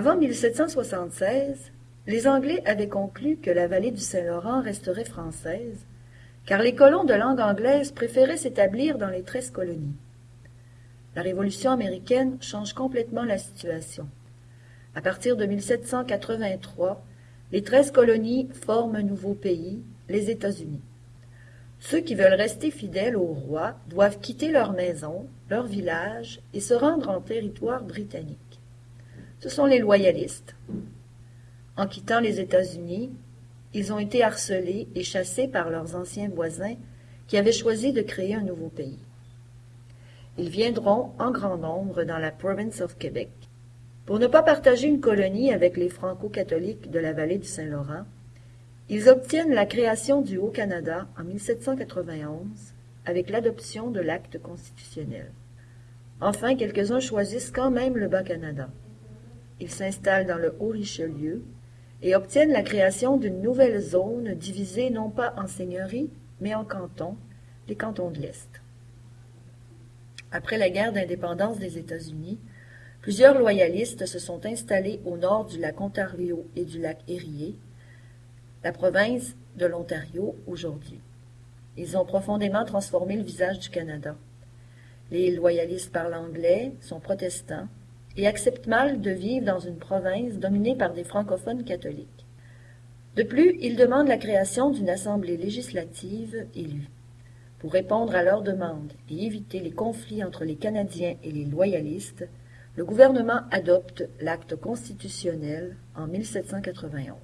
1776, les Anglais avaient conclu que la vallée du Saint-Laurent resterait française, car les colons de langue anglaise préféraient s'établir dans les treize colonies. La Révolution américaine change complètement la situation. À partir de 1783, les treize colonies forment un nouveau pays, les États-Unis. Ceux qui veulent rester fidèles au roi doivent quitter leur maison, leur village et se rendre en territoire britannique. Ce sont les loyalistes. En quittant les États-Unis, ils ont été harcelés et chassés par leurs anciens voisins qui avaient choisi de créer un nouveau pays. Ils viendront en grand nombre dans la province of Québec. Pour ne pas partager une colonie avec les franco-catholiques de la vallée du Saint-Laurent, ils obtiennent la création du Haut-Canada en 1791 avec l'adoption de l'acte constitutionnel. Enfin, quelques-uns choisissent quand même le Bas-Canada. Ils s'installent dans le Haut-Richelieu et obtiennent la création d'une nouvelle zone divisée non pas en seigneuries, mais en cantons, les cantons de l'Est. Après la guerre d'indépendance des États-Unis, plusieurs loyalistes se sont installés au nord du lac Ontario et du lac Erie, la province de l'Ontario aujourd'hui. Ils ont profondément transformé le visage du Canada. Les loyalistes parlent anglais, sont protestants et acceptent mal de vivre dans une province dominée par des francophones catholiques. De plus, ils demandent la création d'une assemblée législative élue. Pour répondre à leurs demandes et éviter les conflits entre les Canadiens et les loyalistes, le gouvernement adopte l'acte constitutionnel en 1791.